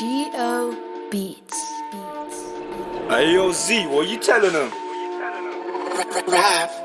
G.O. Beats. Hey, yo, Z, what you telling them? Rap.